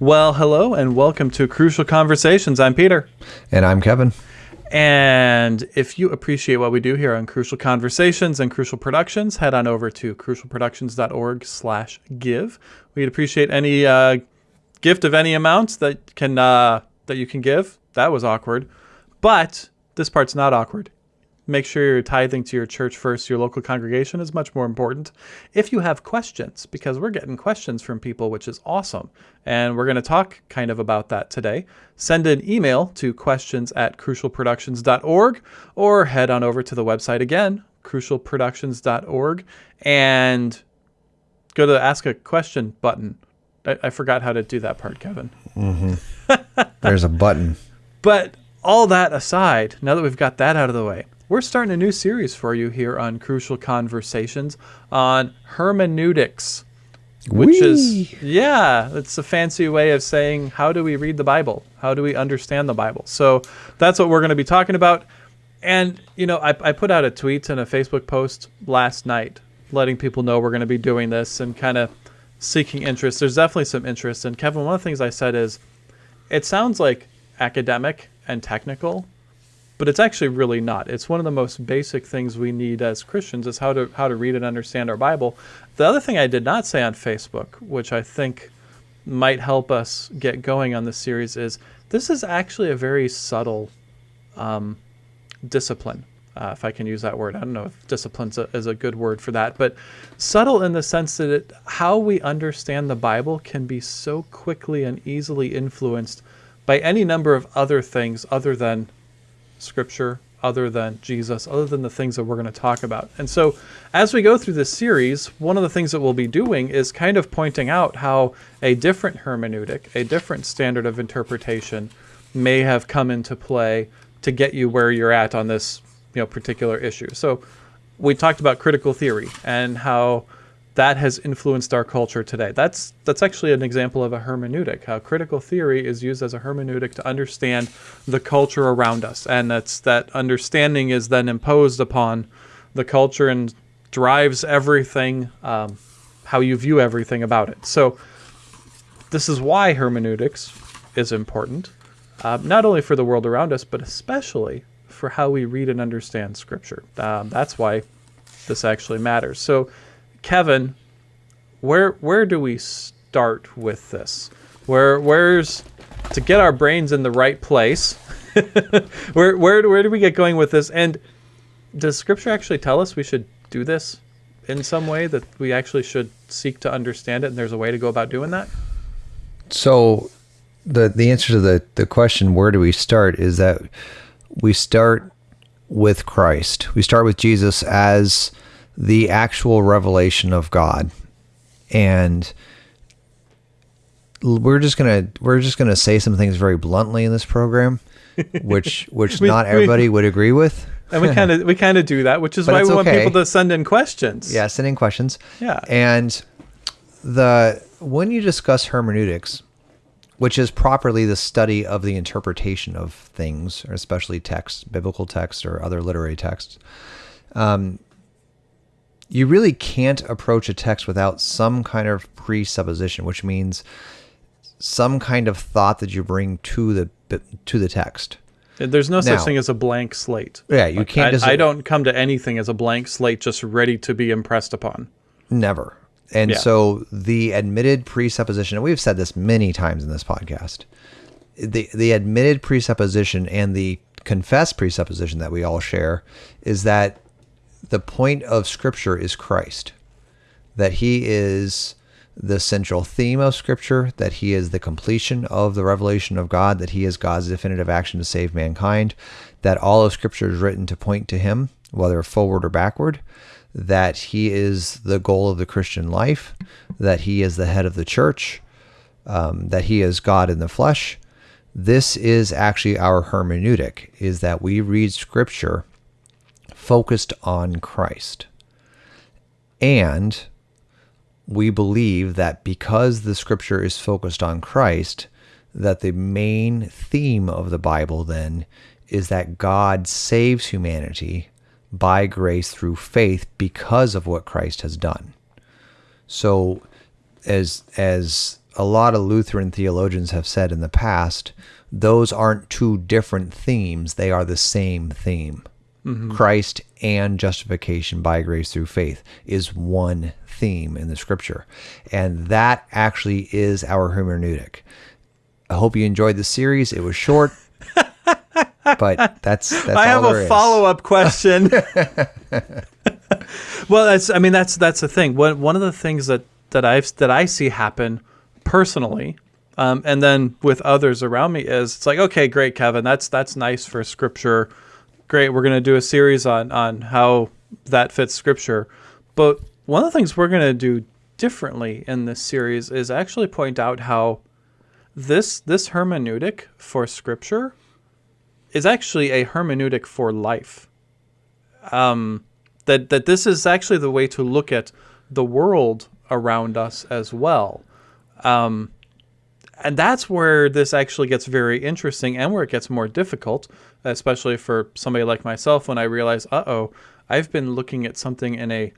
Well, hello and welcome to Crucial Conversations. I'm Peter. And I'm Kevin. And if you appreciate what we do here on Crucial Conversations and Crucial Productions, head on over to crucialproductions.org slash give. We'd appreciate any uh, gift of any amounts that can uh, that you can give. That was awkward. But this part's not awkward make sure you're tithing to your church first. Your local congregation is much more important. If you have questions, because we're getting questions from people, which is awesome. And we're going to talk kind of about that today. Send an email to questions at crucialproductions.org or head on over to the website again, crucialproductions.org, and go to the ask a question button. I, I forgot how to do that part, Kevin. Mm-hmm. There's a button. But all that aside, now that we've got that out of the way, we're starting a new series for you here on Crucial Conversations on hermeneutics, which Whee! is, yeah, it's a fancy way of saying how do we read the Bible? How do we understand the Bible? So that's what we're going to be talking about. And, you know, I, I put out a tweet and a Facebook post last night letting people know we're going to be doing this and kind of seeking interest. There's definitely some interest. And Kevin, one of the things I said is it sounds like academic and technical, but it's actually really not. It's one of the most basic things we need as Christians is how to how to read and understand our Bible. The other thing I did not say on Facebook, which I think might help us get going on this series, is this is actually a very subtle um, discipline. Uh, if I can use that word, I don't know if discipline is a good word for that, but subtle in the sense that it, how we understand the Bible can be so quickly and easily influenced by any number of other things other than scripture other than Jesus, other than the things that we're going to talk about. And so, as we go through this series, one of the things that we'll be doing is kind of pointing out how a different hermeneutic, a different standard of interpretation, may have come into play to get you where you're at on this you know, particular issue. So, we talked about critical theory and how that has influenced our culture today. That's that's actually an example of a hermeneutic. How critical theory is used as a hermeneutic to understand the culture around us, and that's that understanding is then imposed upon the culture and drives everything, um, how you view everything about it. So this is why hermeneutics is important, uh, not only for the world around us, but especially for how we read and understand Scripture. Um, that's why this actually matters. So Kevin, where where do we start with this? Where where's to get our brains in the right place? where where where do we get going with this? And does Scripture actually tell us we should do this in some way that we actually should seek to understand it, and there's a way to go about doing that? So, the the answer to the the question where do we start is that we start with Christ. We start with Jesus as the actual revelation of God. And we're just gonna we're just gonna say some things very bluntly in this program, which which we, not everybody we, would agree with. And we kind of we kind of do that, which is why we okay. want people to send in questions. Yeah, send in questions. Yeah. And the when you discuss hermeneutics, which is properly the study of the interpretation of things, or especially text, biblical text or other literary texts, um, you really can't approach a text without some kind of presupposition, which means some kind of thought that you bring to the to the text. There's no such thing as a blank slate. Yeah, you like, can't. I, I, don't come to anything as a blank slate, just ready to be impressed upon. Never. And yeah. so the admitted presupposition, and we've said this many times in this podcast, the the admitted presupposition and the confessed presupposition that we all share is that the point of Scripture is Christ, that He is the central theme of Scripture, that He is the completion of the revelation of God, that He is God's definitive action to save mankind, that all of Scripture is written to point to Him, whether forward or backward, that He is the goal of the Christian life, that He is the head of the church, um, that He is God in the flesh. This is actually our hermeneutic, is that we read Scripture focused on Christ. And we believe that because the scripture is focused on Christ, that the main theme of the Bible then is that God saves humanity by grace through faith because of what Christ has done. So as as a lot of Lutheran theologians have said in the past, those aren't two different themes, they are the same theme. Mm-hmm. Christ and justification by grace through faith is one theme in the scripture. And that actually is our hermeneutic. I hope you enjoyed the series. It was short. but that's, that's I have a follow up question. well, that's I mean that's that's the thing. One one of the things that that I've that I see happen personally, um, and then with others around me is it's like okay, great, Kevin, that's that's nice for scripture. Great, we're gonna do a series on on how that fits scripture. But one of the things we're gonna do differently in this series is actually point out how this this hermeneutic for scripture is actually a hermeneutic for life. Um, that that this is actually the way to look at the world around us as well. Um, and that's where this actually gets very interesting and where it gets more difficult, especially for somebody like myself when I realize, uh oh, I've been looking at something in a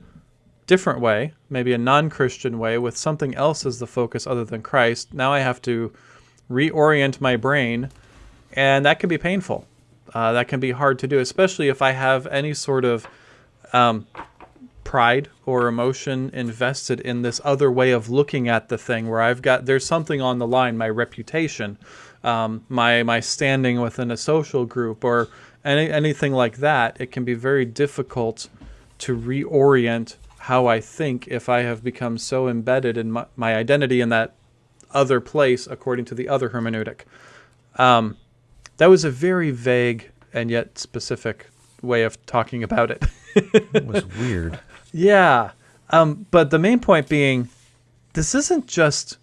different way, maybe a non Christian way, with something else as the focus other than Christ. Now I have to reorient my brain, and that can be painful. Uh, that can be hard to do, especially if I have any sort of um, pride or emotion invested in this other way of looking at the thing where I've got there's something on the line, my reputation, um, my my standing within a social group or any, anything like that. It can be very difficult to reorient how I think if I have become so embedded in my, my identity in that other place according to the other hermeneutic. Um, that was a very vague and yet specific way of talking about it. it was weird. Yeah. Um, but the main point being, this isn't just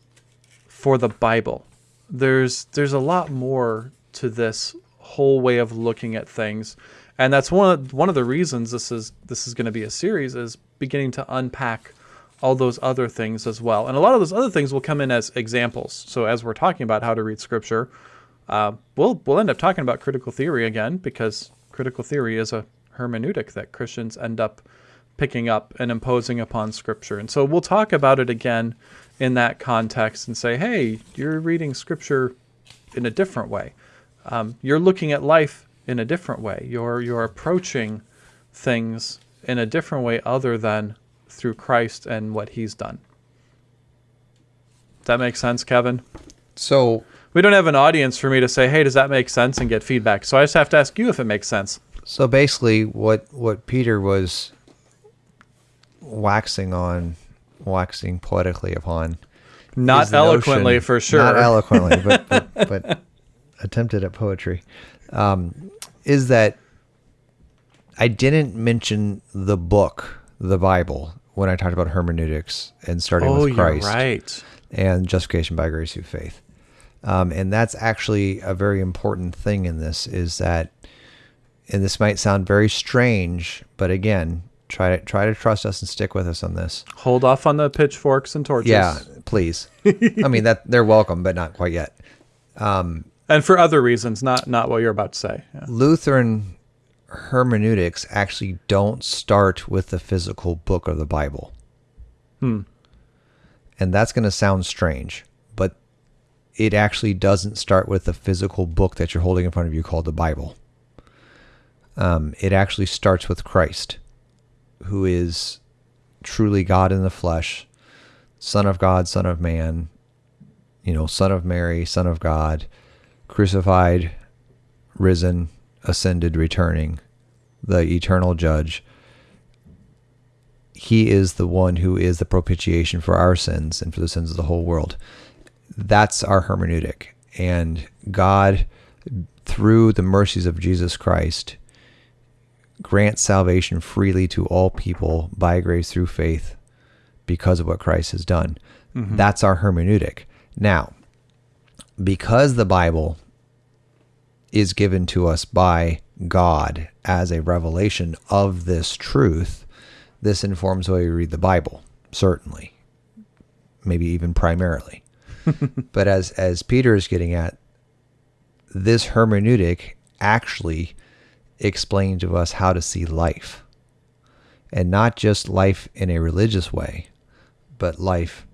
for the Bible. There's there's a lot more to this whole way of looking at things, and that's one of one of the reasons this is this is going to be a series is beginning to unpack all those other things as well. And a lot of those other things will come in as examples. So as we're talking about how to read scripture, uh, we'll we'll end up talking about critical theory again because critical theory is a hermeneutic that Christians end up picking up and imposing upon Scripture. And so we'll talk about it again in that context and say, hey, you're reading Scripture in a different way. Um, you're looking at life in a different way. You're you're approaching things in a different way other than through Christ and what He's done. Does that make sense, Kevin? So we don't have an audience for me to say, "Hey, does that make sense?" and get feedback. So I just have to ask you if it makes sense. So basically, what what Peter was waxing on, waxing poetically upon, not eloquently notion, for sure, not eloquently, but, but, but attempted at poetry, um, is that I didn't mention the book, the Bible, when I talked about hermeneutics and starting oh, with Christ, right, and justification by grace through faith. Um, and that's actually a very important thing in this is that, and this might sound very strange, but again, try to try to trust us and stick with us on this. Hold off on the pitchforks and torches. Yeah, please. I mean that they're welcome, but not quite yet. Um, and for other reasons, not not what you're about to say. Yeah. Lutheran hermeneutics actually don't start with the physical book of the Bible. Hmm. And that's going to sound strange but it actually doesn't start with the physical book that you're holding in front of you called the Bible. Um, it actually starts with Christ, who is truly God in the flesh, Son of God, Son of Man, you know, Son of Mary, Son of God, crucified, risen, ascended, returning, the eternal judge. He is the one who is the propitiation for our sins and for the sins of the whole world that's our hermeneutic. And God, through the mercies of Jesus Christ, grants salvation freely to all people by grace through faith because of what Christ has done. Mm-hmm. That's our hermeneutic. Now, because the Bible is given to us by God as a revelation of this truth, this informs the way we read the Bible, certainly, maybe even primarily. but as as Peter is getting at, this hermeneutic actually explains to us how to see life. And not just life in a religious way, but life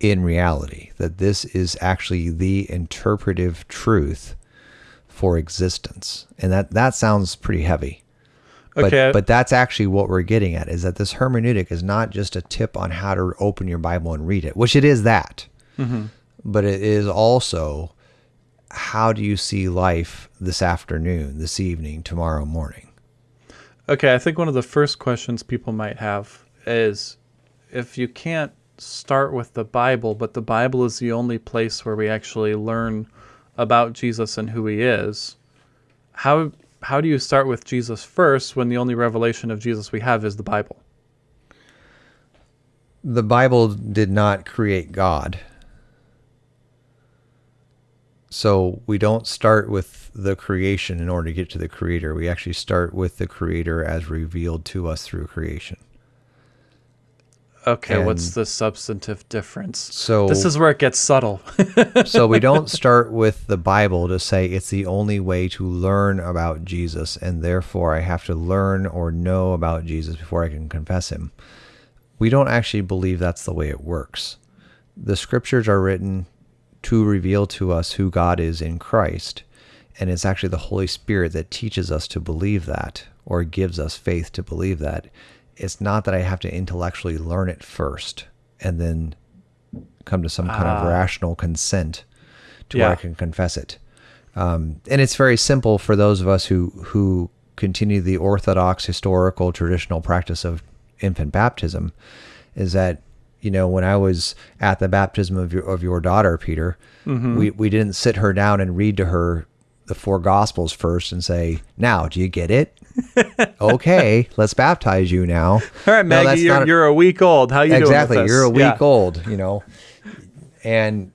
in reality, that this is actually the interpretive truth for existence. And that, that sounds pretty heavy. Okay. but that's actually what we're getting at is that this hermeneutic is not just a tip on how to open your Bible and read it, which it is that, mm-hmm. but it is also how do you see life this afternoon, this evening, tomorrow morning? Okay, I think one of the first questions people might have is if you can't start with the Bible, but the Bible is the only place where we actually learn about Jesus and who he is, how how do you start with Jesus first when the only revelation of Jesus we have is the Bible? The Bible did not create God. So we don't start with the creation in order to get to the creator. We actually start with the creator as revealed to us through creation. Okay, what's the substantive difference? So This is where it gets subtle. so we don't start with the Bible to say it's the only way to learn about Jesus, and therefore I have to learn or know about Jesus before I can confess him. We don't actually believe that's the way it works. The scriptures are written to reveal to us who God is in Christ, and it's actually the Holy Spirit that teaches us to believe that or gives us faith to believe that. It's not that I have to intellectually learn it first and then come to some kind of Ah. rational consent to where I can confess it. Um, and it's very simple for those of us who who continue the orthodox historical traditional practice of infant baptism. Is that you know when I was at the baptism of your of your daughter Peter, Mm-hmm. we we didn't sit her down and read to her the four gospels first and say, "Now, do you get it?" okay, let's baptize you now. All right, No, Maggie, that's you're, not- you're a week old. How you exactly doing this? you're a week Yeah. old you know and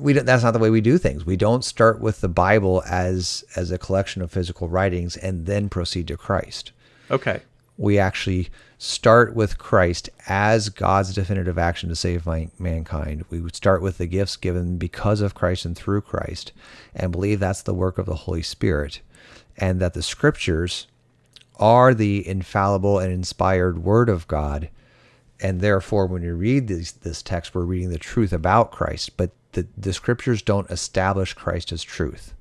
we don't, that's not the way we do things we don't start with the bible as as a collection of physical writings and then proceed to christ Okay. we actually start with christ as god's definitive action to save my, mankind. We would start with the gifts given because of christ and through christ and believe that's the work of the holy spirit and that the scriptures are the infallible and inspired word of god. And therefore when we read this, this text we're reading the truth about christ but the, the scriptures don't establish christ as truth.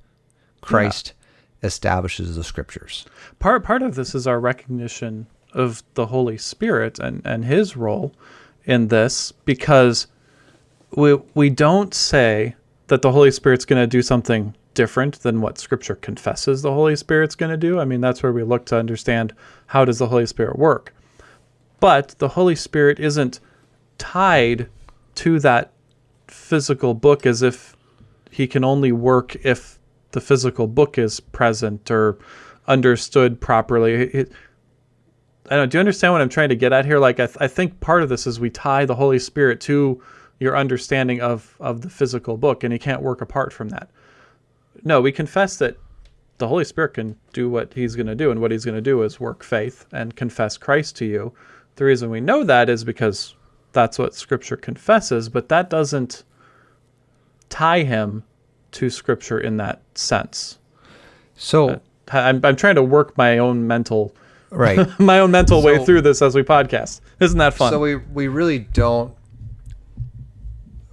Christ establishes the scriptures. Part part of this is our recognition of the Holy Spirit and, and his role in this because we we don't say that the Holy Spirit's going to do something different than what scripture confesses the Holy Spirit's going to do. I mean that's where we look to understand how does the Holy Spirit work. But the Holy Spirit isn't tied to that physical book as if he can only work if the physical book is present or understood properly. It, I don't. Do you understand what I'm trying to get at here? Like, I, th- I think part of this is we tie the Holy Spirit to your understanding of of the physical book, and he can't work apart from that. No, we confess that the Holy Spirit can do what he's going to do, and what he's going to do is work faith and confess Christ to you. The reason we know that is because that's what Scripture confesses, but that doesn't tie him to Scripture in that sense. so uh, I'm, I'm trying to work my own mental right my own mental way through this as we podcast. Isn't that fun? So we we really don't.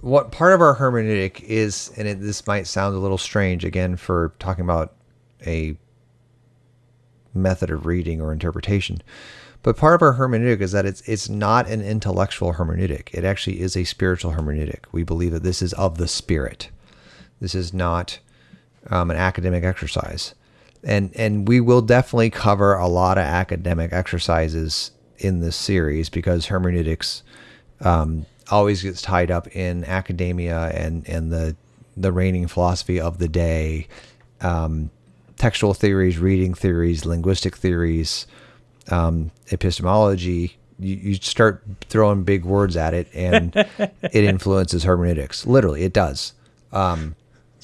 What part of our hermeneutic is, and it, this might sound a little strange again for talking about a method of reading or interpretation, but part of our hermeneutic is that it's it's not an intellectual hermeneutic. It actually is a spiritual hermeneutic. We believe that this is of the spirit. This is not um, an academic exercise, and and we will definitely cover a lot of academic exercises in this series because hermeneutics um, always gets tied up in academia and and the the reigning philosophy of the day, um, textual theories, reading theories, linguistic theories, um, epistemology. You, you start throwing big words at it, and it influences hermeneutics. Literally, it does. Um,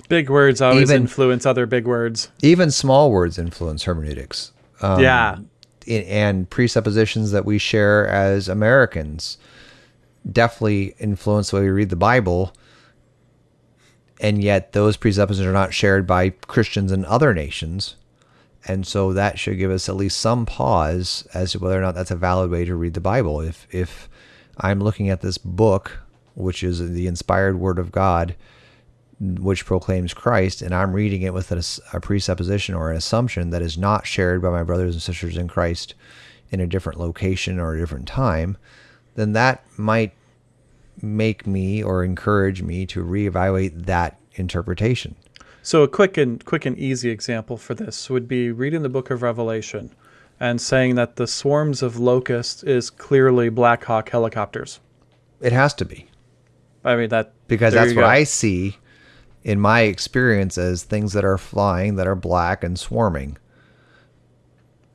big words always even- influence other big words. even small words influence hermeneutics. Um, yeah. and presuppositions that we share as Americans definitely influence the way we read the Bible. And yet, those presuppositions are not shared by Christians in other nations. And so that should give us at least some pause as to whether or not that's a valid way to read the Bible. If if I'm looking at this book which is the inspired word of God, which proclaims Christ, and I'm reading it with a, a presupposition or an assumption that is not shared by my brothers and sisters in Christ in a different location or a different time, then that might make me or encourage me to reevaluate that interpretation. So a quick and quick and easy example for this would be reading the book of Revelation and saying that the swarms of locusts is clearly Black Hawk helicopters. It has to be. I mean that because that's what go. I see in my experience as things that are flying that are black and swarming.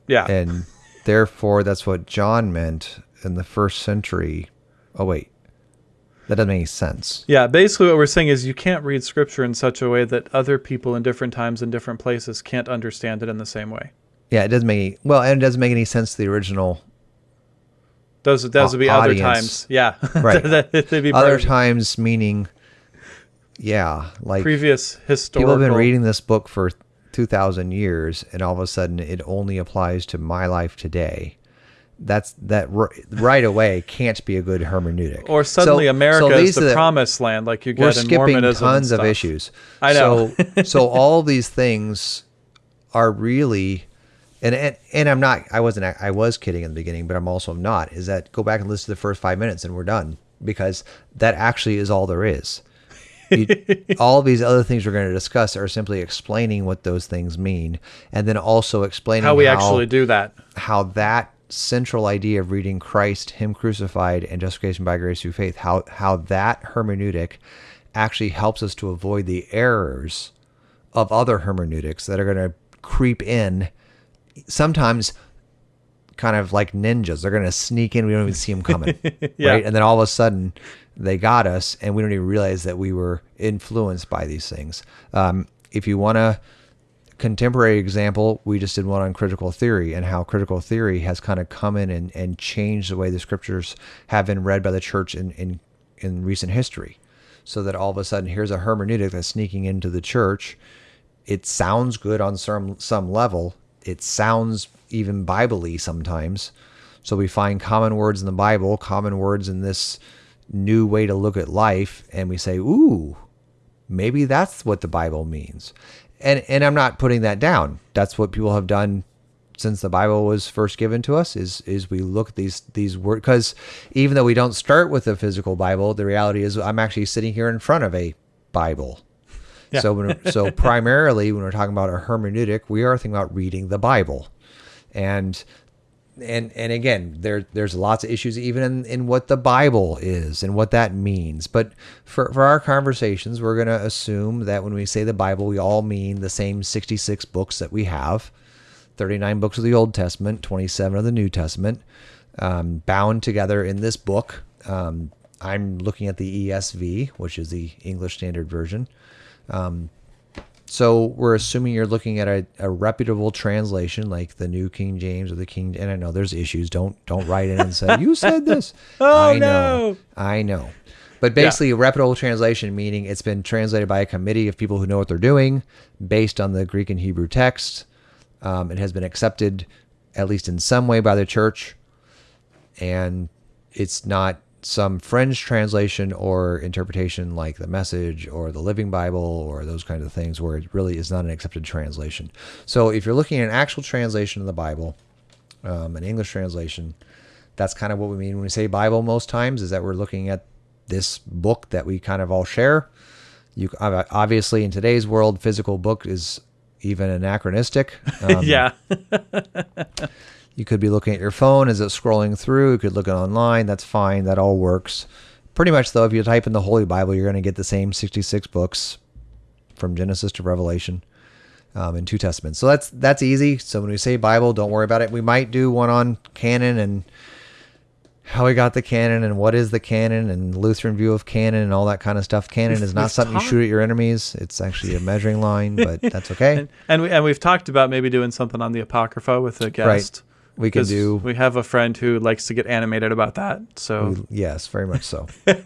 Yeah. And therefore that's what John meant in the first century. Oh wait. That doesn't make any sense. Yeah, basically what we're saying is you can't read scripture in such a way that other people in different times and different places can't understand it in the same way. Yeah, it doesn't make any, well, and it doesn't make any sense to the original. Those those would be audience. other times. Yeah, right. Other times meaning, yeah, like previous historical. People have been reading this book for two thousand years, and all of a sudden it only applies to my life today that's that right away can't be a good hermeneutic. Or suddenly so, America so is the, the, promised land, like you get we're in skipping Mormonism tons of issues. I know. So, so all these things are really, and, and and I'm not. I wasn't. I was kidding in the beginning, but I'm also not. Is that go back and listen to the first five minutes and we're done because that actually is all there is. You, all these other things we're going to discuss are simply explaining what those things mean, and then also explaining how we how, actually do that. How that central idea of reading Christ, Him crucified, and justification by grace through faith, how how that hermeneutic actually helps us to avoid the errors of other hermeneutics that are going to creep in. Sometimes, kind of like ninjas, they're going to sneak in. We don't even see them coming, yeah. right? And then all of a sudden, they got us, and we don't even realize that we were influenced by these things. Um, if you want a contemporary example, we just did one on critical theory and how critical theory has kind of come in and, and changed the way the scriptures have been read by the church in, in, in recent history. So that all of a sudden, here's a hermeneutic that's sneaking into the church. It sounds good on some, some level. It sounds even Bible sometimes. So we find common words in the Bible, common words in this new way to look at life, and we say, ooh, maybe that's what the Bible means and and I'm not putting that down. That's what people have done since the Bible was first given to us. Is is we look at these these words because even though we don't start with a physical Bible, the reality is I'm actually sitting here in front of a Bible. Yeah. So when, so primarily when we're talking about a hermeneutic, we are thinking about reading the Bible, and and and again, there there's lots of issues even in, in what the Bible is and what that means. But for, for our conversations, we're gonna assume that when we say the Bible, we all mean the same 66 books that we have, 39 books of the Old Testament, 27 of the New Testament, um, bound together in this book. Um, I'm looking at the ESV, which is the English Standard Version. Um, so we're assuming you're looking at a, a, reputable translation like the New King James or the King. And I know there's issues. Don't don't write in and say you said this. oh I know, no! I know. But basically, yeah. a reputable translation meaning it's been translated by a committee of people who know what they're doing, based on the Greek and Hebrew text. Um, it has been accepted, at least in some way, by the church, and it's not some French translation or interpretation like the message or the living bible or those kinds of things where it really is not an accepted translation. So if you're looking at an actual translation of the bible um, an english translation that's kind of what we mean when we say bible most times is that we're looking at this book that we kind of all share. You obviously in today's world physical book is even anachronistic. Um, yeah You could be looking at your phone as it's scrolling through. You could look it online. That's fine. That all works. Pretty much, though, if you type in the Holy Bible, you're going to get the same 66 books from Genesis to Revelation um, in two testaments. So that's that's easy. So when we say Bible, don't worry about it. We might do one on canon and how we got the canon and what is the canon and Lutheran view of canon and all that kind of stuff. Canon is not something you shoot at your enemies. It's actually a measuring line, but that's okay. and and, we, and we've talked about maybe doing something on the Apocrypha with a guest. Right we can do. We have a friend who likes to get animated about that. So we, yes, very much so. and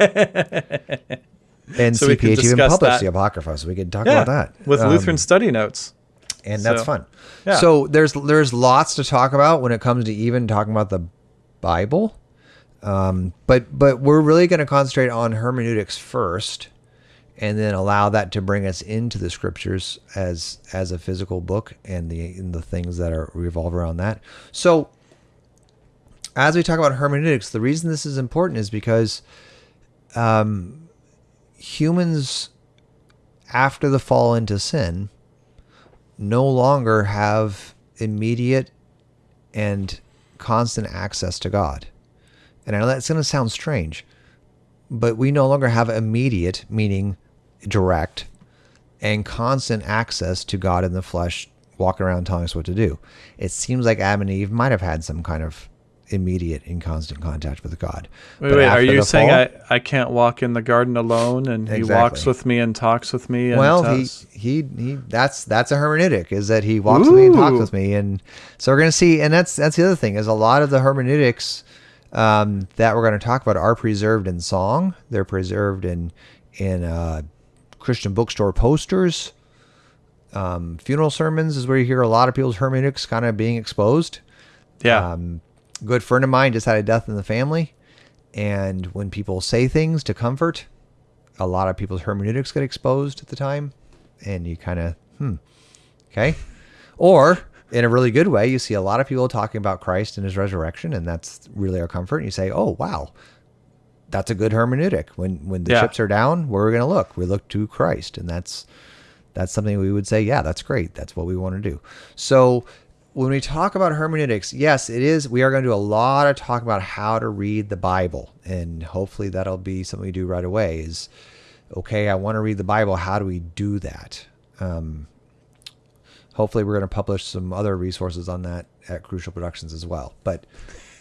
so CPH even published that. the Apocrypha, so we can talk yeah, about that with um, Lutheran study notes, and that's so, fun. Yeah. So there's there's lots to talk about when it comes to even talking about the Bible. Um, but but we're really going to concentrate on hermeneutics first, and then allow that to bring us into the scriptures as as a physical book and the and the things that are revolve around that. So as we talk about hermeneutics, the reason this is important is because um, humans, after the fall into sin, no longer have immediate and constant access to God. And I know that's going to sound strange, but we no longer have immediate, meaning direct, and constant access to God in the flesh, walking around telling us what to do. It seems like Adam and Eve might have had some kind of immediate and constant contact with God. Wait, but wait, are you saying fall, I, I can't walk in the garden alone and exactly. he walks with me and talks with me? And well, he, he, he, that's, that's a hermeneutic is that he walks Ooh. with me and talks with me. And so we're going to see, and that's, that's the other thing is a lot of the hermeneutics um, that we're going to talk about are preserved in song. They're preserved in, in, uh, Christian bookstore posters. Um, funeral sermons is where you hear a lot of people's hermeneutics kind of being exposed. Yeah. Um, good friend of mine just had a death in the family. And when people say things to comfort, a lot of people's hermeneutics get exposed at the time. And you kind of, hmm, okay. Or in a really good way, you see a lot of people talking about Christ and his resurrection, and that's really our comfort. And you say, oh, wow, that's a good hermeneutic. When when the yeah. chips are down, where are we going to look? We look to Christ, and that's that's something we would say, yeah, that's great. That's what we want to do. So when we talk about hermeneutics, yes, it is. We are going to do a lot of talk about how to read the Bible, and hopefully that'll be something we do right away. Is okay. I want to read the Bible. How do we do that? Um, hopefully, we're going to publish some other resources on that at Crucial Productions as well. But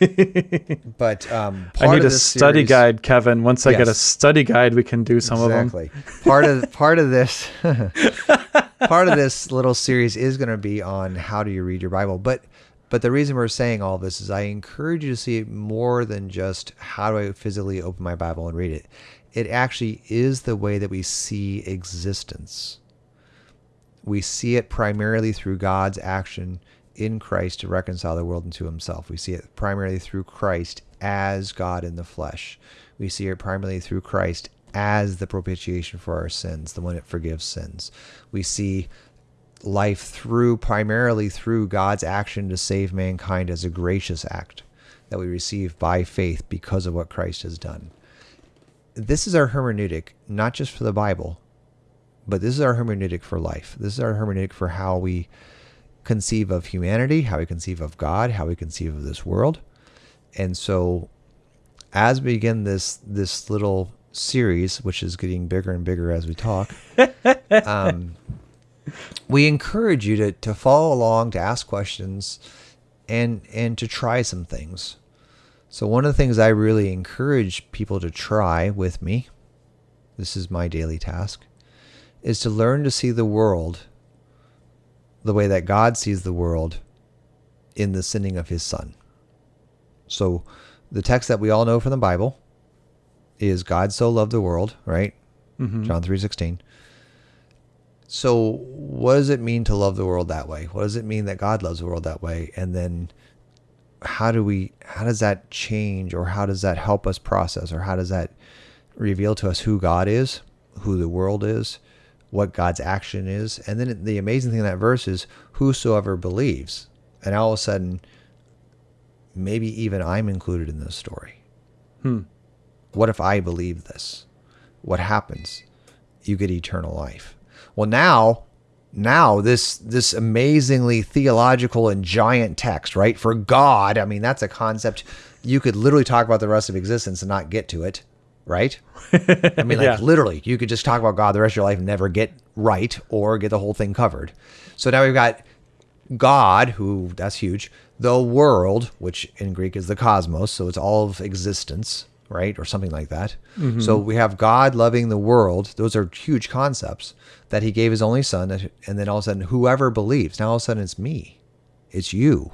but um, I need a study series, guide, Kevin. Once I yes. get a study guide, we can do some exactly. of them. Part of part of this part of this little series is going to be on how do you read your Bible. But but the reason we're saying all this is I encourage you to see it more than just how do I physically open my Bible and read it. It actually is the way that we see existence. We see it primarily through God's action in Christ to reconcile the world unto himself. We see it primarily through Christ as God in the flesh. We see it primarily through Christ as the propitiation for our sins, the one that forgives sins. We see life through primarily through God's action to save mankind as a gracious act that we receive by faith because of what Christ has done. This is our hermeneutic, not just for the Bible, but this is our hermeneutic for life. This is our hermeneutic for how we conceive of humanity, how we conceive of God, how we conceive of this world. And so as we begin this this little series, which is getting bigger and bigger as we talk, um, we encourage you to, to follow along, to ask questions, and and to try some things. So one of the things I really encourage people to try with me, this is my daily task, is to learn to see the world the way that God sees the world in the sending of his son. So the text that we all know from the Bible is God so loved the world, right? Mm-hmm. John 3:16. So what does it mean to love the world that way? What does it mean that God loves the world that way? And then how do we how does that change or how does that help us process or how does that reveal to us who God is, who the world is, what God's action is? And then the amazing thing in that verse is whosoever believes. And all of a sudden maybe even I'm included in this story. Hmm. What if I believe this? What happens? You get eternal life. Well, now, now this this amazingly theological and giant text, right? For God, I mean, that's a concept you could literally talk about the rest of existence and not get to it, right? I mean, like yeah. literally, you could just talk about God the rest of your life and never get right or get the whole thing covered. So now we've got God, who that's huge, the world, which in Greek is the cosmos, so it's all of existence, right? Or something like that. Mm-hmm. So we have God loving the world. Those are huge concepts that he gave his only son. And then all of a sudden, whoever believes, now all of a sudden it's me, it's you,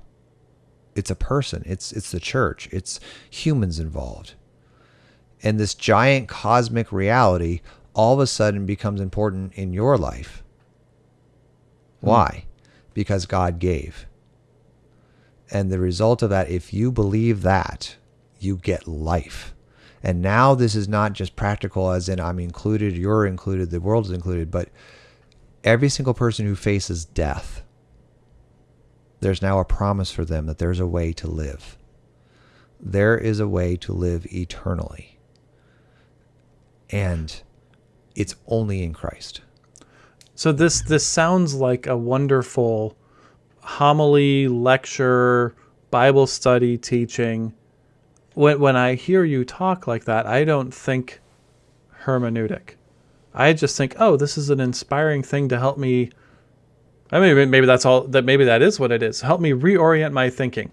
it's a person, it's, it's the church, it's humans involved. And this giant cosmic reality all of a sudden becomes important in your life. Hmm. Why? Because God gave. And the result of that, if you believe that, you get life. And now this is not just practical, as in I'm included, you're included, the world is included, but every single person who faces death, there's now a promise for them that there's a way to live. There is a way to live eternally. And it's only in Christ. So this this sounds like a wonderful homily, lecture, Bible study, teaching. When when I hear you talk like that, I don't think hermeneutic. I just think, oh, this is an inspiring thing to help me. I mean, maybe that's all. That maybe that is what it is. Help me reorient my thinking.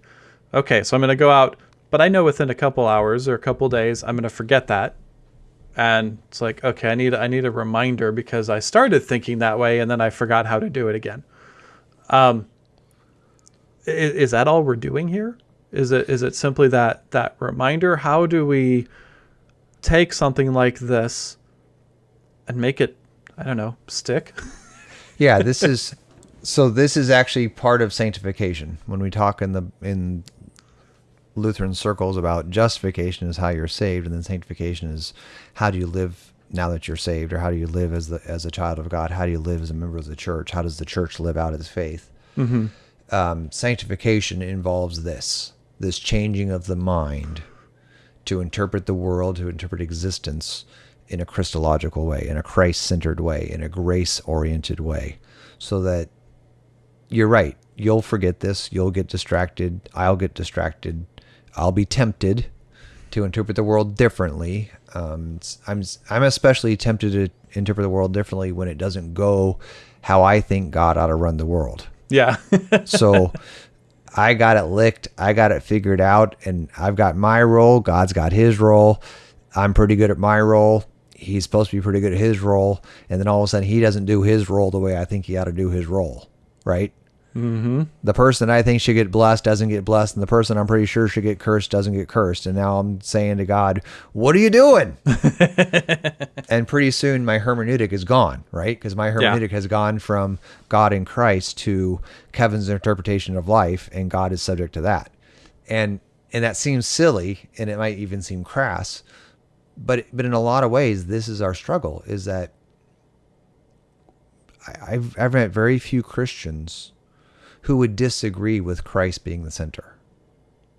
Okay, so I'm going to go out, but I know within a couple hours or a couple days, I'm going to forget that, and it's like, okay, I need I need a reminder because I started thinking that way and then I forgot how to do it again. Um, is, is that all we're doing here? Is it is it simply that that reminder? How do we take something like this and make it, I don't know, stick? yeah, this is so this is actually part of sanctification. When we talk in the in Lutheran circles about justification is how you're saved, and then sanctification is how do you live now that you're saved, or how do you live as the as a child of God? How do you live as a member of the church? How does the church live out its faith? Mm-hmm. Um, sanctification involves this this changing of the mind to interpret the world, to interpret existence in a Christological way, in a Christ centered way, in a grace oriented way, so that you're right. You'll forget this. You'll get distracted. I'll get distracted. I'll be tempted to interpret the world differently. Um, I'm I'm especially tempted to interpret the world differently when it doesn't go how I think God ought to run the world. Yeah. so I got it licked. I got it figured out, and I've got my role. God's got his role. I'm pretty good at my role he's supposed to be pretty good at his role, and then all of a sudden he doesn't do his role the way I think he ought to do his role, right? Mm-hmm. The person I think should get blessed doesn't get blessed, and the person I'm pretty sure should get cursed doesn't get cursed. And now I'm saying to God, "What are you doing?" and pretty soon my hermeneutic is gone, right? Because my hermeneutic yeah. has gone from God in Christ to Kevin's interpretation of life, and God is subject to that. And and that seems silly, and it might even seem crass, but but in a lot of ways, this is our struggle: is that I've I've met very few Christians who would disagree with Christ being the center.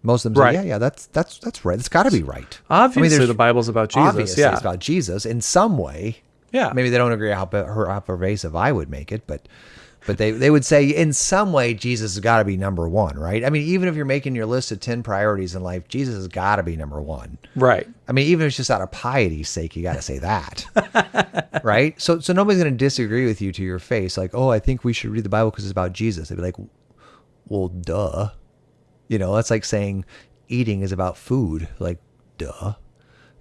Most of them right. say, "Yeah, yeah, that's that's that's right. It's got to be right." Obviously, I mean, the Bible's about Jesus. Obviously, yeah, it's about Jesus in some way. Yeah, maybe they don't agree how how pervasive I would make it, but but they, they would say in some way Jesus has got to be number one, right? I mean, even if you're making your list of 10 priorities in life, Jesus has got to be number one. Right. I mean, even if it's just out of piety's sake, you got to say that. right. So, so nobody's going to disagree with you to your face. Like, oh, I think we should read the Bible because it's about Jesus. They'd be like, well, duh. You know, that's like saying eating is about food. Like, duh.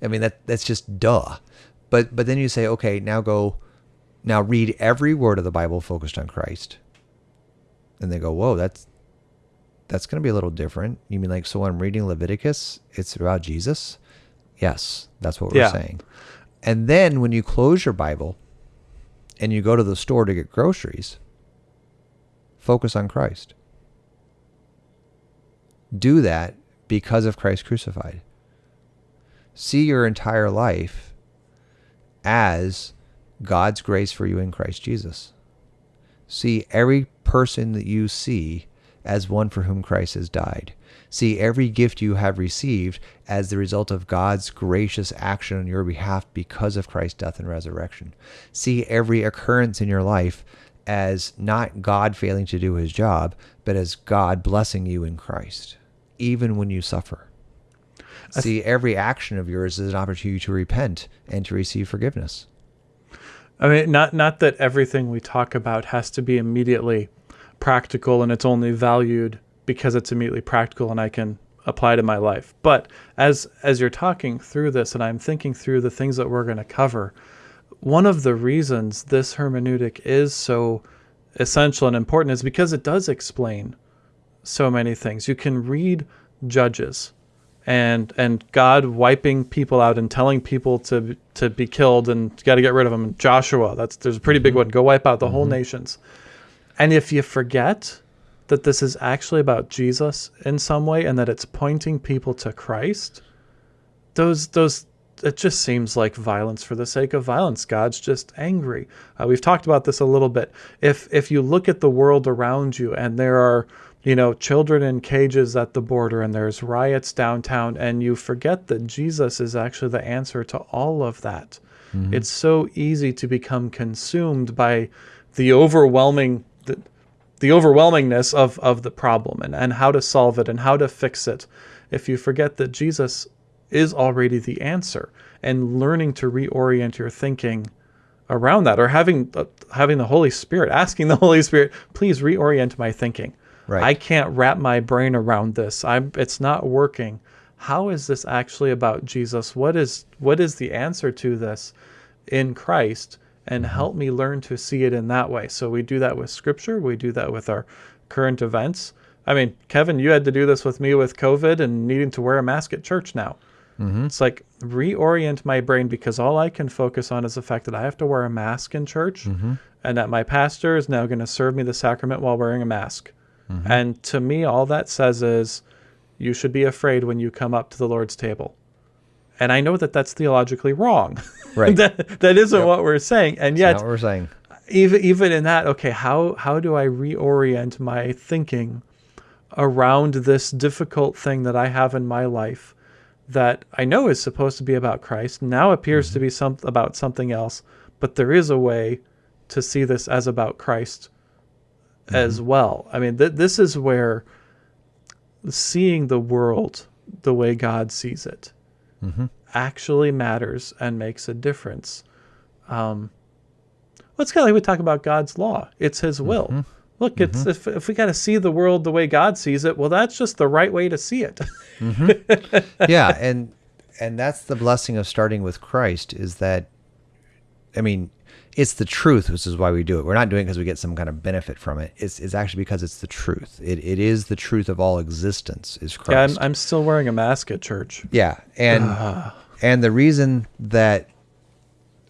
I mean, that that's just duh. But, but then you say, okay, now go, now read every word of the Bible focused on Christ. And they go, whoa, that's that's going to be a little different. You mean like, so when I'm reading Leviticus, it's about Jesus? Yes, that's what we're yeah. saying. And then when you close your Bible and you go to the store to get groceries, focus on Christ. Do that because of Christ crucified. See your entire life as God's grace for you in Christ Jesus. See every person that you see as one for whom Christ has died. See every gift you have received as the result of God's gracious action on your behalf because of Christ's death and resurrection. See every occurrence in your life as not God failing to do his job, but as God blessing you in Christ, even when you suffer. See every action of yours is an opportunity to repent and to receive forgiveness. I mean, not not that everything we talk about has to be immediately practical and it's only valued because it's immediately practical and I can apply to my life. But as as you're talking through this and I'm thinking through the things that we're going to cover, one of the reasons this hermeneutic is so essential and important is because it does explain so many things. You can read Judges and and God wiping people out and telling people to to be killed and got to get rid of them. Joshua, that's there's a pretty big mm-hmm. one. Go wipe out the mm-hmm. whole nations. And if you forget that this is actually about Jesus in some way and that it's pointing people to Christ, those those it just seems like violence for the sake of violence. God's just angry. Uh, we've talked about this a little bit. If if you look at the world around you and there are you know children in cages at the border and there's riots downtown and you forget that Jesus is actually the answer to all of that. Mm-hmm. It's so easy to become consumed by the overwhelming the, the overwhelmingness of, of the problem and, and how to solve it and how to fix it if you forget that Jesus is already the answer. And learning to reorient your thinking around that or having uh, having the holy spirit asking the holy spirit please reorient my thinking. Right. i can't wrap my brain around this. I'm it's not working. How is this actually about jesus? What is what is the answer to this in christ? And mm-hmm. help me learn to see it in that way. So we do that with scripture. We do that with our current events. I mean kevin you had to do this with me with covid and needing to wear a mask at church now Mm-hmm. It's like reorient my brain because all I can focus on is the fact that I have to wear a mask in church mm-hmm. and that my pastor is now going to serve me the sacrament while wearing a mask. Mm-hmm. And to me, all that says is you should be afraid when you come up to the Lord's table. And I know that that's theologically wrong. Right. that, that isn't yep. what we're saying. And yet, we're saying. Even, even in that, okay, how, how do I reorient my thinking around this difficult thing that I have in my life? That I know is supposed to be about Christ now appears mm-hmm. to be some about something else, but there is a way to see this as about Christ mm-hmm. as well. I mean, th- this is where seeing the world the way God sees it mm-hmm. actually matters and makes a difference. Um, well, it's kind of like we talk about God's law; it's His will. Mm-hmm. Look, it's mm-hmm. if, if we got to see the world the way God sees it, well, that's just the right way to see it. mm-hmm. Yeah, and and that's the blessing of starting with Christ is that, I mean, it's the truth, which is why we do it. We're not doing it because we get some kind of benefit from it. It's, it's actually because it's the truth. It, it is the truth of all existence. Is Christ? Yeah, I'm, I'm still wearing a mask at church. Yeah, and uh. and the reason that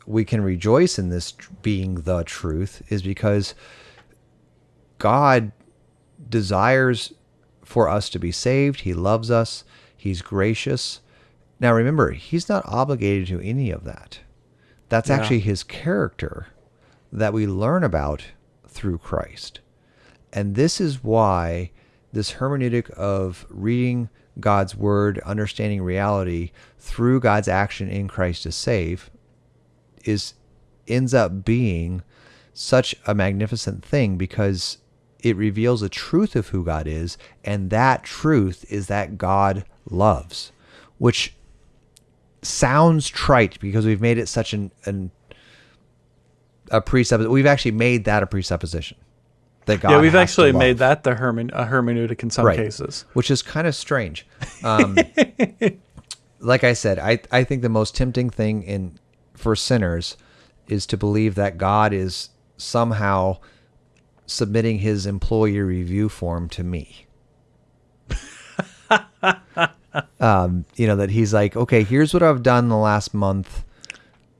we can rejoice in this being the truth is because God desires for us to be saved. He loves us. He's gracious. Now remember, he's not obligated to any of that. That's yeah. actually his character that we learn about through Christ. And this is why this hermeneutic of reading God's word, understanding reality through God's action in Christ to save is ends up being such a magnificent thing because it reveals the truth of who God is, and that truth is that God loves, which sounds trite because we've made it such an, an a presupposition. We've actually made that a presupposition. That God yeah, we've actually made that the hermen- a hermeneutic in some right. cases, which is kind of strange. Um, like I said, I I think the most tempting thing in for sinners is to believe that God is somehow submitting his employee review form to me. um, you know, that he's like, okay, here's what I've done the last month.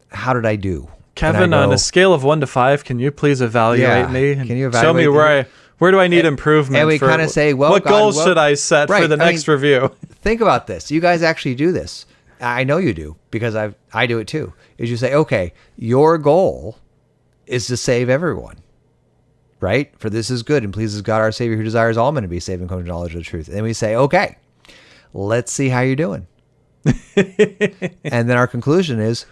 How did I do? Kevin, go, on a scale of one to five, can you please evaluate yeah, me? Can you evaluate show me where? I where do I need and, improvement? And we kind of say, well, what God, goals well, should I set right, for the I next mean, review? Think about this. You guys actually do this. I know you do because I I do it too. Is you say, okay, your goal is to save everyone right? For this is good and pleases God our Savior who desires all men to be saved and come to knowledge of the truth. And we say, okay, let's see how you're doing. and then our conclusion is,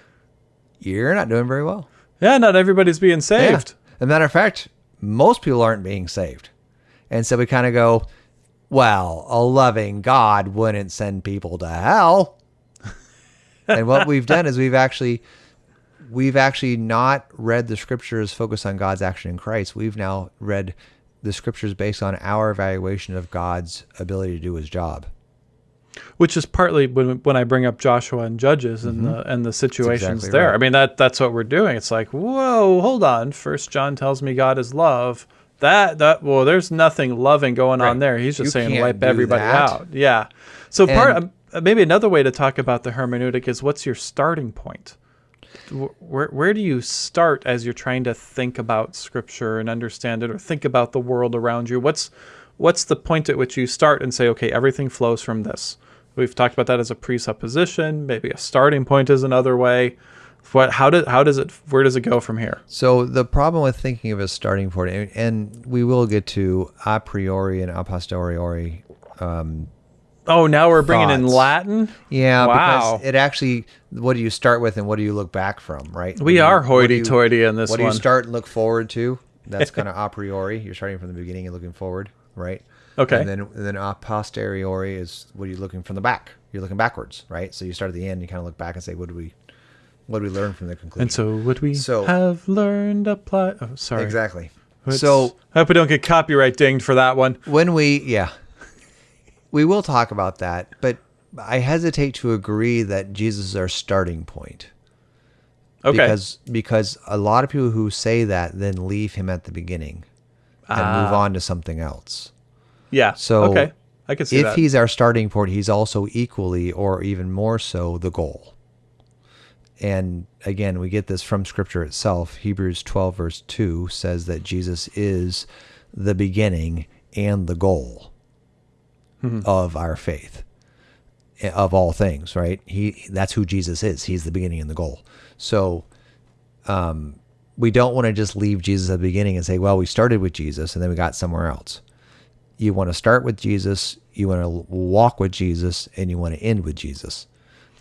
you're not doing very well. Yeah, not everybody's being saved. Yeah. As a matter of fact, most people aren't being saved. And so we kind of go, well, a loving God wouldn't send people to hell. and what we've done is we've actually we've actually not read the scriptures focused on God's action in Christ. We've now read the scriptures based on our evaluation of God's ability to do his job. Which is partly when, when I bring up Joshua and Judges and mm-hmm. the and the situations exactly there. Right. I mean that that's what we're doing. It's like, whoa, hold on. First John tells me God is love. That that well, there's nothing loving going right. on there. He's just you saying wipe everybody that. out. Yeah. So and, part maybe another way to talk about the hermeneutic is what's your starting point? Where where do you start as you're trying to think about scripture and understand it or think about the world around you what's what's the point at which you start and say okay everything flows from this We've talked about that as a presupposition. Maybe a starting point is another way. What? How does how does it? Where does it go from here? So the problem with thinking of a starting point, and, we will get to a priori and a posteriori. Um, oh, now we're bringing in. Latin. yeah, Wow. because it actually, what do you start with and what do you look back from, right? We you- are what do you- hoity-toity in this What do you start and look forward to? That's kind of a priori. You're starting from the beginning and looking forward, right? Okay. And then and then a posteriori is what are you looking from the back? You're looking backwards, right? So you start at the end, you kind of look back and say, what do we, what do we learn from the conclusion? And so, what we So- have learned apply? Oh, sorry. exactly. It's- So I hope we don't get copyright dinged for that one. when we yeah we will talk about that but i hesitate to agree that jesus is our starting point Okay. because because a lot of people who say that then leave him at the beginning and move Ah. on to something else yeah. so okay, I can see if that. he's our starting point he's also equally or even more so the goal and again we get this from scripture itself hebrews 12 verse 2 says that jesus is the beginning and the goal of our faith eh, of all things right? He that's who jesus is. He's the beginning and the goal. So um, we don't want to just leave jesus at the beginning and say well we started with jesus and then we got somewhere else. You want to start with jesus you want to walk with jesus and you want to end with jesus.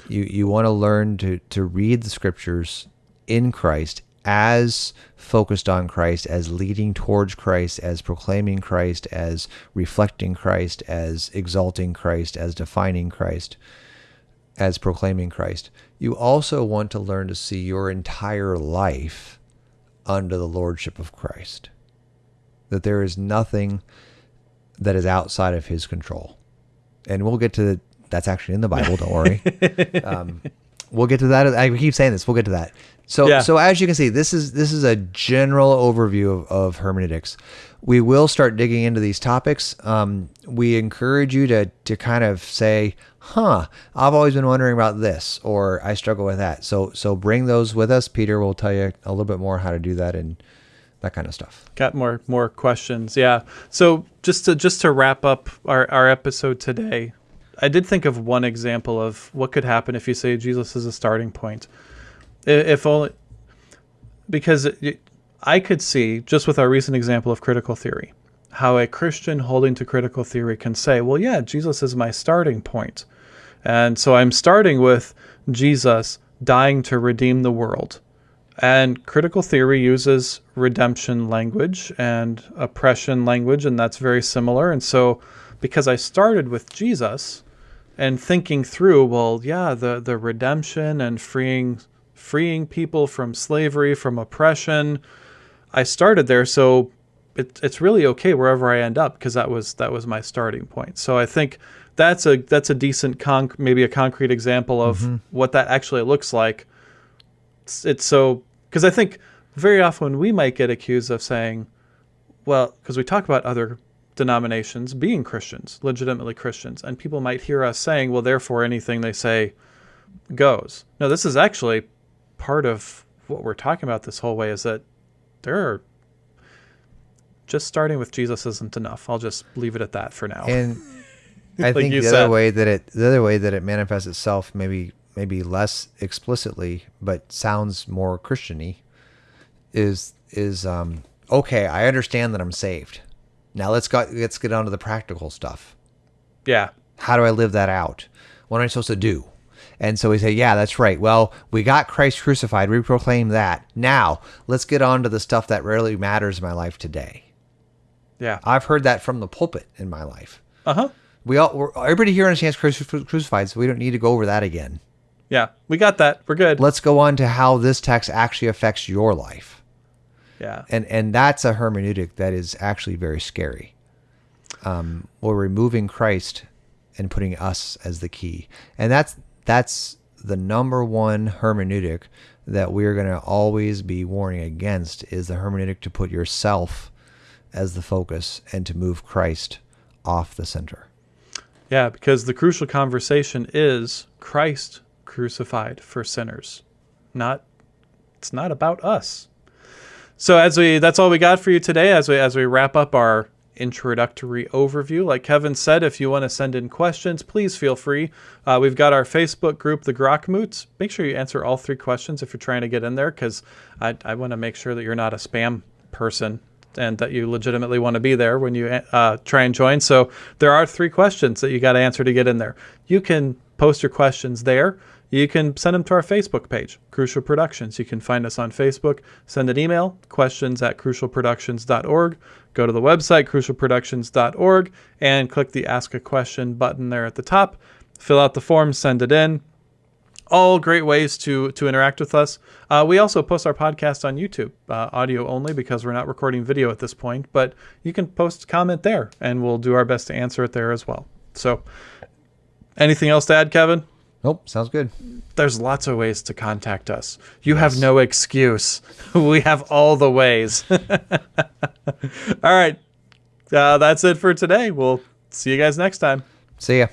You you want to learn to to read the scriptures in Christ as focused on Christ, as leading towards Christ, as proclaiming Christ, as reflecting Christ, as exalting Christ, as defining Christ, as proclaiming Christ. You also want to learn to see your entire life under the lordship of Christ. That there is nothing that is outside of his control. And we'll get to the, that's actually in the Bible, don't worry. Um, we'll get to that. I keep saying this. We'll get to that. So, Yeah. so as you can see, this is this is a general overview of, of hermeneutics. We will start digging into these topics. Um, we encourage you to to kind of say, "Huh, I've always been wondering about this," or "I struggle with that." So, so bring those with us. Peter will tell you a little bit more how to do that and that kind of stuff. Got more more questions. Yeah. So just to just to wrap up our, our episode today, I did think of one example of what could happen if you say Jesus is a starting point. If only because it, I could see just with our recent example of critical theory, how a Christian holding to critical theory can say, "Well, yeah, Jesus is my starting point." And so I'm starting with Jesus dying to redeem the world. And critical theory uses redemption language and oppression language, and that's very similar. And so, because I started with Jesus and thinking through, well, yeah, the, the redemption and freeing freeing people from slavery, from oppression, I started there. So it, it's really okay wherever I end up because that was that was my starting point. So I think that's a that's a decent conc- maybe a concrete example of mm-hmm. what that actually looks like it's, it's so because I think very often we might get accused of saying, well, because we talk about other denominations being Christians, legitimately Christians, and people might hear us saying, well, therefore anything they say goes. No, this is actually part of what we're talking about this whole way is that there are just starting with Jesus isn't enough. I'll just leave it at that for now. And I think the said. other way that it the other way that it manifests itself maybe maybe less explicitly but sounds more Christiany is is um okay, I understand that I'm saved. Now let's go let's get on to the practical stuff. yeah. How do I live that out? What am I supposed to do? And so we say, yeah, that's right. Well, we got Christ crucified. We proclaim that. Now, let's get on to the stuff that really matters in my life today. Yeah. I've heard that from the pulpit in my life. Uh huh. We all, we're, everybody here understands Christ crucified, so we don't need to go over that again. Yeah. We got that. We're good. Let's go on to how this text actually affects your life, yeah. and and that's a hermeneutic that is actually very scary. Um, we're removing Christ and putting us as the key, and that's that's the number one hermeneutic that we're going to always be warning against is the hermeneutic to put yourself as the focus and to move Christ off the center. Yeah, because the crucial conversation is Christ crucified for sinners. Not it's not about us. So as we that's all we got for you today as we as we wrap up our introductory overview. Like Kevin said, if you want to send in questions, please feel free. Uh, we've got our Facebook group, the Grokmoots. Make sure you answer all three questions if you're trying to get in there, because I, I want to make sure that you're not a spam person and that you legitimately want to be there when you uh, try and join. So there are three questions that you got to answer to get in there. You can post your questions there. You can send them to our Facebook page, Crucial Productions. You can find us on Facebook. Send an email, questions at crucialproductions.org. Go to the website, crucialproductions.org, and click the Ask a Question button there at the top. Fill out the form, send it in all great ways to to interact with us. Uh, we also post our podcast on YouTube, uh, audio only, because we're not recording video at this point. But you can post comment there, and we'll do our best to answer it there as well. So, anything else to add, Kevin? Nope, sounds good. There's lots of ways to contact us. You yes. have no excuse. we have all the ways. all right, uh, that's it for today. We'll see you guys next time. See ya.